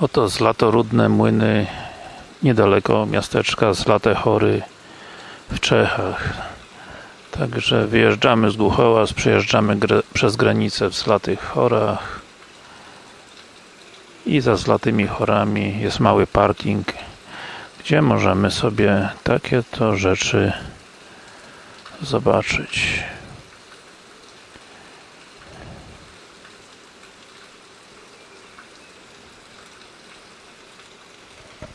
Oto Zlatorudne Młyny niedaleko miasteczka Zlatechory w Czechach. Także wyjeżdżamy z Głuchołaz, przejeżdżamy przez granicę w Zlatych Chorach. I za Zlatymi Chorami jest mały parking gdzie możemy sobie takie to rzeczy zobaczyć.